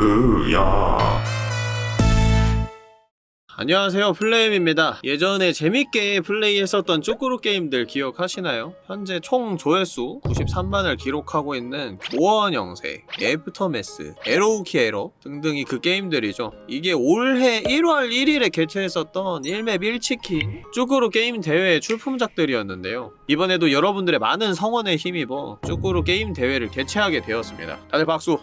으야. 안녕하세요 플레임입니다. 예전에 재밌게 플레이했었던 쭈꾸루 게임들 기억하시나요? 현재 총 조회수 93만을 기록하고 있는 교원 영세, 애프터매스, arrow key error 등등이 그 게임들이죠. 이게 올해 1월 1일에 개최했었던 1맵 1치킨 쭈꾸루 게임 대회의 출품작들이었는데요. 이번에도 여러분들의 많은 성원에 힘입어 쭈꾸루 게임 대회를 개최하게 되었습니다. 다들 박수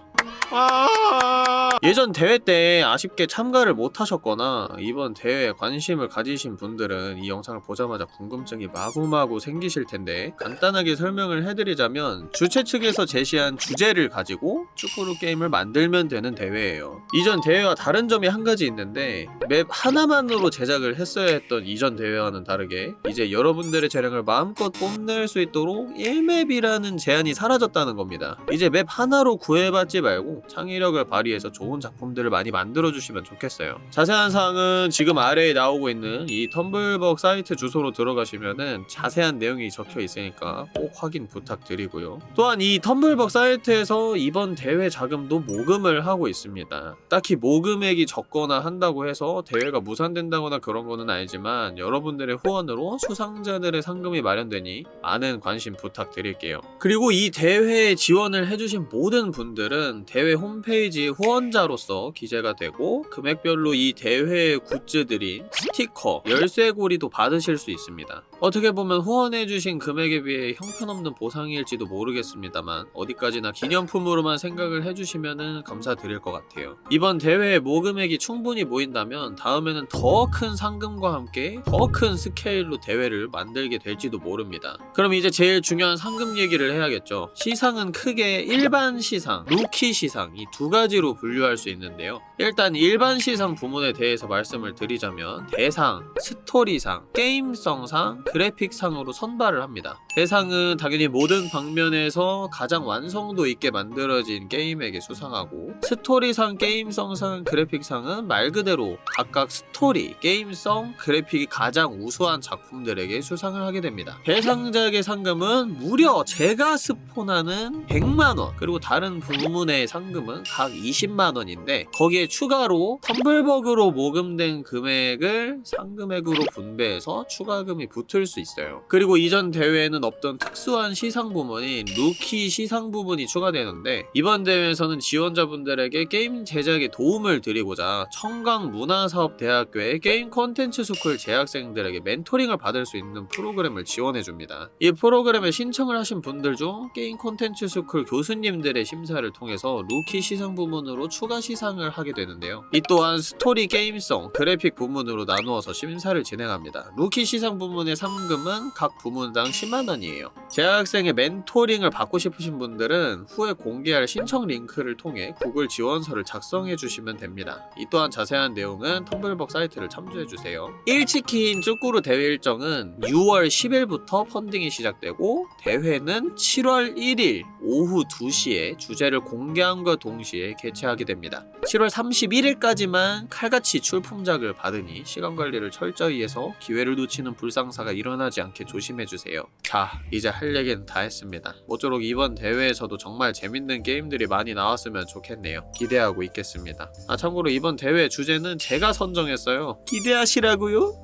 예전 대회 때 아쉽게 참가를 못하셨거나 이번 대회에 관심을 가지신 분들은 이 영상을 보자마자 궁금증이 마구마구 생기실 텐데 간단하게 설명을 해드리자면 주최 측에서 제시한 주제를 가지고 축구루 게임을 만들면 되는 대회예요. 이전 대회와 다른 점이 한 가지 있는데 맵 하나만으로 제작을 했어야 했던 이전 대회와는 다르게 이제 여러분들의 재량을 마음껏 뽐낼 수 있도록 1맵이라는 제한이 사라졌다는 겁니다. 이제 맵 하나로 구애받지 말고 창의력을 발휘해서 좋은 작품들을 많이 만들어주시면 좋겠어요. 자세한 사항은 지금 아래에 나오고 있는 이 텀블벅 사이트 주소로 들어가시면은 자세한 내용이 적혀 있으니까 꼭 확인 부탁드리고요. 또한 이 텀블벅 사이트에서 이번 대회 자금도 모금을 하고 있습니다. 딱히 모금액이 적거나 한다고 해서 대회가 무산된다거나 그런 거는 아니지만 여러분들의 후원으로 수상자들의 상금이 마련되니 많은 관심 부탁드릴게요. 그리고 이 대회에 지원을 해주신 모든 분들은 대회 홈페이지 후원자 로서 기재가 되고 금액별로 이 대회의 굿즈들인 스티커, 열쇠고리도 받으실 수 있습니다. 어떻게 보면 후원해주신 금액에 비해 형편없는 보상일지도 모르겠습니다만 어디까지나 기념품으로만 생각을 해주시면 감사드릴 것 같아요. 이번 대회에 모금액이 충분히 모인다면 다음에는 더 큰 상금과 함께 더 큰 스케일로 대회를 만들게 될지도 모릅니다. 그럼 이제 제일 중요한 상금 얘기를 해야겠죠. 시상은 크게 일반 시상, 루키 시상 이 두 가지로 분류 할 수 있는데요. 일단 일반 시상 부문에 대해서 말씀을 드리자면 대상, 스토리상, 게임성상, 그래픽상으로 선발을 합니다. 대상은 당연히 모든 방면에서 가장 완성도 있게 만들어진 게임에게 수상하고 스토리상, 게임성상, 그래픽상은 말 그대로 각각 스토리, 게임성, 그래픽이 가장 우수한 작품들에게 수상을 하게 됩니다. 대상작의 상금은 무려 제가 스폰하는 100만원 그리고 다른 부문의 상금은 각 20만원인데 거기에 추가로 텀블벅으로 모금된 금액을 상금액으로 분배해서 추가금이 붙을 수 있어요. 그리고 이전 대회에는 없던 특수한 시상 부문인 루키 시상 부분이 추가되는데 이번 대회에서는 지원자분들에게 게임 제작에 도움을 드리고자 청강문화산업대학교의 게임 콘텐츠 스쿨 재학생들에게 멘토링을 받을 수 있는 프로그램을 지원해줍니다. 이 프로그램에 신청을 하신 분들 중 게임 콘텐츠 스쿨 교수님들의 심사를 통해서 루키 시상 부문으로 추가 시상을 하게 되는데요. 이 또한 스토리 게임성, 그래픽 부문으로 나누어서 심사를 진행합니다. 루키 시상 부문의 상금은 각 부문당 10만원 이에요. 재학생의 멘토링을 받고 싶으신 분들은 후에 공개할 신청 링크를 통해 구글 지원서를 작성해 주시면 됩니다. 이 또한 자세한 내용은 텀블벅 사이트를 참조해 주세요. 1치킨 쭈꾸루 대회 일정은 6월 10일부터 펀딩이 시작되고 대회는 7월 1일 오후 2시에 주제를 공개함과 동시에 개최하게 됩니다. 7월 31일까지만 칼같이 출품작을 받으니 시간 관리를 철저히 해서 기회를 놓치는 불상사가 일어나지 않게 조심해주세요. 자, 이제 할 얘기는 다 했습니다. 모쪼록 이번 대회에서도 정말 재밌는 게임들이 많이 나왔으면 좋겠네요. 기대하고 있겠습니다. 아, 참고로 이번 대회 주제는 제가 선정했어요. 기대하시라고요?